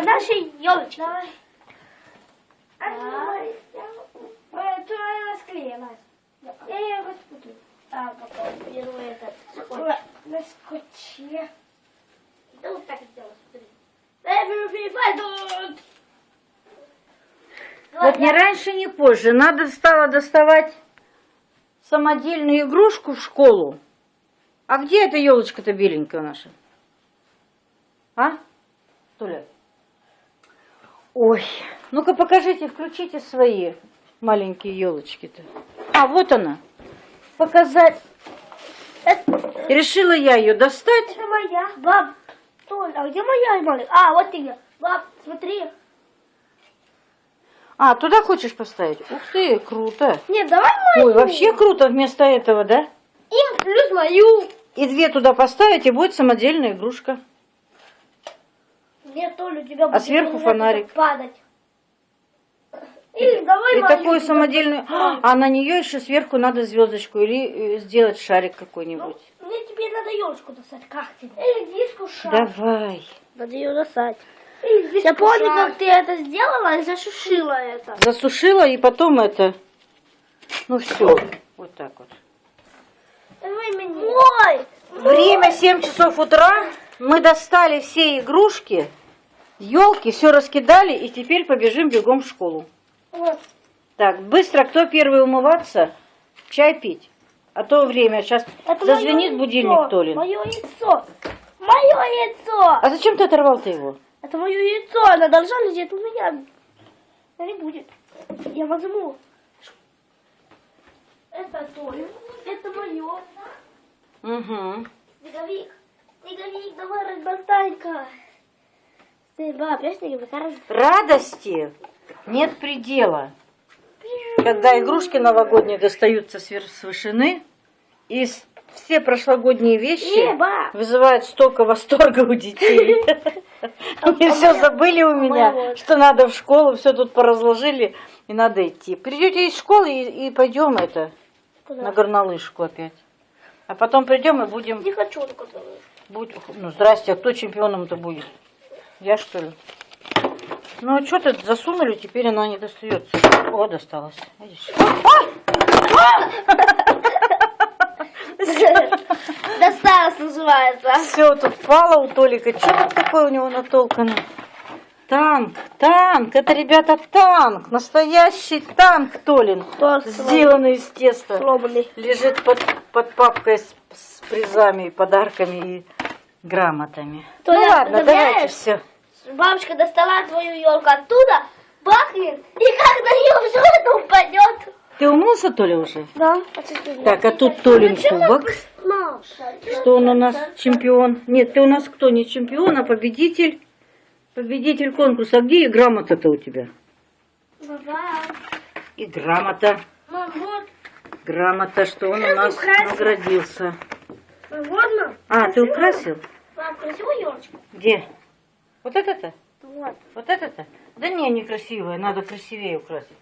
нашей елочки. Давай. А, давай. Я... Ты моя расклеилась. Я ее буду. А, потом беру этот скотч. На скотче. Да вот так сделаю, смотри. Everything fine. Вот ни раньше, ни позже. Надо стало доставать самодельную игрушку в школу. А где эта елочка-то беленькая наша? А? Толя? Ой, ну-ка покажите, включите свои маленькие елочки-то. А, вот она. Показать. Это- Решила я ее достать. Это моя. Баб, Толь, а где моя маленькая? А, вот ты. Баб, смотри. А, туда хочешь поставить? Ух ты, круто. Нет, давай мою. Ой, вообще круто вместо этого, да? И плюс мою. И две туда поставить, и будет самодельная игрушка. Нет, Толя, у тебя будет сверху на фонарик. падать. Или давай И такую самодельную... А на нее еще сверху надо звездочку или э, сделать шарик какой-нибудь. Мне теперь надо елочку достать. Как тебе? Или диску шар. Давай. Надо ее достать. Я помню, как ты это сделала и зашушила это. Засушила и потом это... Ну все, вот так вот. Ой! Время 7 часов утра. Мы достали все игрушки, елки, все раскидали и теперь побежим бегом в школу. Вот. Так, быстро, кто первый умываться? Чай пить. А то время, сейчас Это зазвенит будильник. Толин. Мое яйцо. Мое яйцо. А зачем ты оторвал-то его? Это мое яйцо. Оно должно лежать у меня. Но не будет. Я возьму. Это Толин. Это мое. Угу. Снеговик. Снеговик, давай разболтай-ка. Ты, баб, я снеговик, раз. Радости нет предела. Когда игрушки новогодние достаются с вышины, и все прошлогодние вещи вызывают столько восторга у детей. Они все забыли у меня, что надо в школу, все тут поразложили, и надо идти. Придете из школы и, пойдем это, на горнолыжку опять. А потом придем и будем... Не хочу на. Будь, ну, здрасте, а кто чемпионом-то будет? Я, что ли? Ну, а что то засунули, теперь она не достается. О, досталась. Видишь? Досталось называется. Все, тут пало у Толика. Что тут такое у него натолкано? Танк, танк. Это, ребята, танк. Настоящий танк, Толин. Сделанный из теста. сломанный. Лежит под, под папкой с, с призами, подарками и грамотами. Толя, ну ладно, давайте все. Бабушка достала твою елку оттуда, бахнет, и как на нее это упадет. Ты умылся, Толя, уже? Да. Так, а тут Толин кубок. Что он у нас чемпион? Нет, ты у нас кто? Не чемпион, а победитель. Победитель конкурса. А где и грамота-то у тебя? И грамота. Грамота, что он у нас наградился. А, ты украсил? Где? Вот это-то? Вот. Вот это-то? Да не, некрасивая, надо красивее украсить.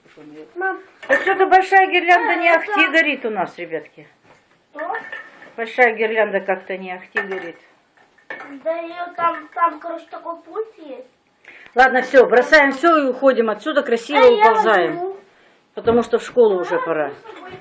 Мам, Так что-то большая гирлянда не А, ахти это- горит у нас, ребятки. что? Большая гирлянда как-то не ахти горит. Да ее там, там, короче, такой пульт есть. Ладно, все, бросаем все и уходим отсюда, красиво А уползаем. Потому что в школу уже пора. с собой